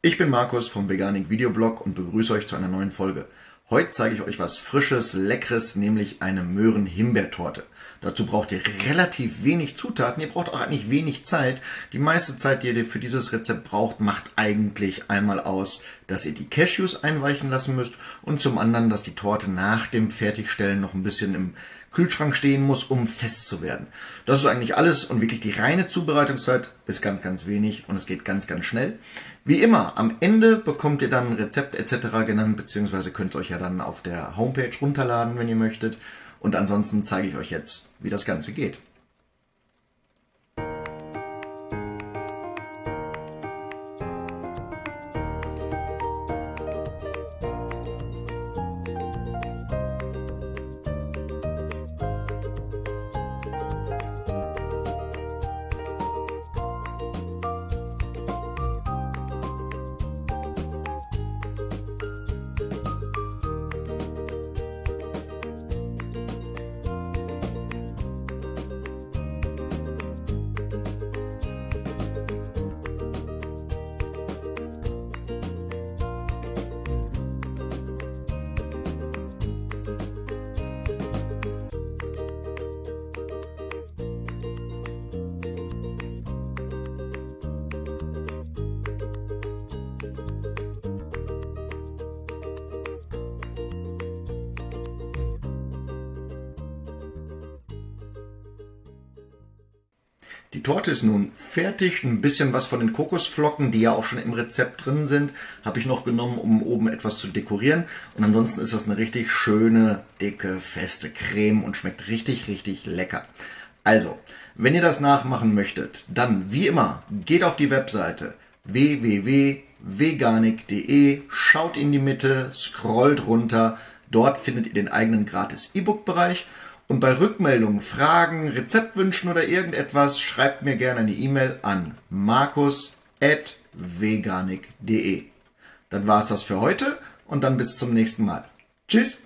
Ich bin Markus vom Veganik Videoblog und begrüße euch zu einer neuen Folge. Heute zeige ich euch was Frisches, Leckeres, nämlich eine Möhren-Himbeertorte. Dazu braucht ihr relativ wenig Zutaten, ihr braucht auch eigentlich wenig Zeit. Die meiste Zeit, die ihr für dieses Rezept braucht, macht eigentlich einmal aus, dass ihr die Cashews einweichen lassen müsst und zum anderen, dass die Torte nach dem Fertigstellen noch ein bisschen im Kühlschrank stehen muss, um fest zu werden. Das ist eigentlich alles und wirklich die reine Zubereitungszeit ist ganz, ganz wenig und es geht ganz, ganz schnell. Wie immer, am Ende bekommt ihr dann ein Rezept etc. genannt, beziehungsweise könnt ihr euch ja dann auf der Homepage runterladen, wenn ihr möchtet. Und ansonsten zeige ich euch jetzt, wie das Ganze geht. Die Torte ist nun fertig. Ein bisschen was von den Kokosflocken, die ja auch schon im Rezept drin sind, habe ich noch genommen, um oben etwas zu dekorieren. Und ansonsten ist das eine richtig schöne, dicke, feste Creme und schmeckt richtig, richtig lecker. Also, wenn ihr das nachmachen möchtet, dann wie immer, geht auf die Webseite www.veganik.de, schaut in die Mitte, scrollt runter. Dort findet ihr den eigenen gratis E-Book-Bereich und bei Rückmeldungen, Fragen, Rezeptwünschen oder irgendetwas schreibt mir gerne eine E-Mail an markus.veganik.de. Dann war es das für heute und dann bis zum nächsten Mal. Tschüss!